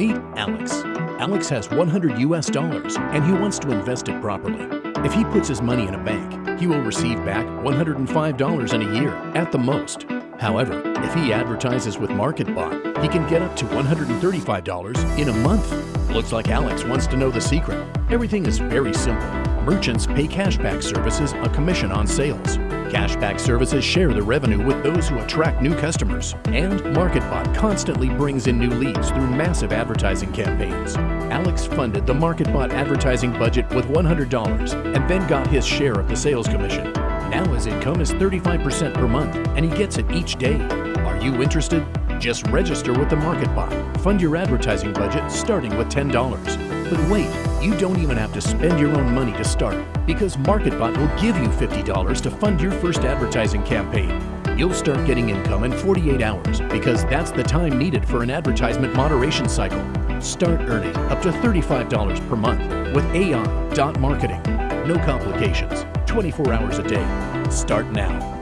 Meet Alex. Alex has 100 US dollars and he wants to invest it properly. If he puts his money in a bank, he will receive back $105 in a year at the most. However, if he advertises with MarketBot, he can get up to $135 in a month. Looks like Alex wants to know the secret. Everything is very simple. Merchants pay cashback services a commission on sales. Cashback services share the revenue with those who attract new customers, and MarketBot constantly brings in new leads through massive advertising campaigns. Alex funded the MarketBot advertising budget with $100 and then got his share of the sales commission. Now his income is 35% per month, and he gets it each day. Are you interested? Just register with the MarketBot. Fund your advertising budget starting with $10. But wait, you don't even have to spend your own money to start because MarketBot will give you $50 to fund your first advertising campaign. You'll start getting income in 48 hours because that's the time needed for an advertisement moderation cycle. Start earning up to $35 per month with AI.marketing. No complications, 24 hours a day. Start now.